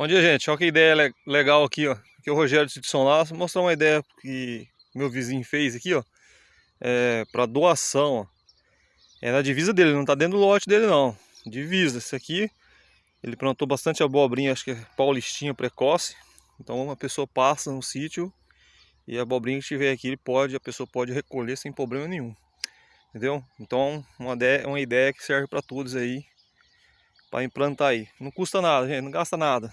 Bom dia, gente. Olha que ideia legal aqui, ó. Aqui é o Rogério de São Laço. Mostrar uma ideia que meu vizinho fez aqui, ó. É, para doação, ó. É na divisa dele, não tá dentro do lote dele, não. Divisa. Esse aqui, ele plantou bastante abobrinha, acho que é paulistinha precoce. Então, uma pessoa passa no sítio e a abobrinha que tiver aqui, ele pode, a pessoa pode recolher sem problema nenhum. Entendeu? Então, uma ideia, uma ideia que serve para todos aí para implantar aí. Não custa nada, gente, não gasta nada.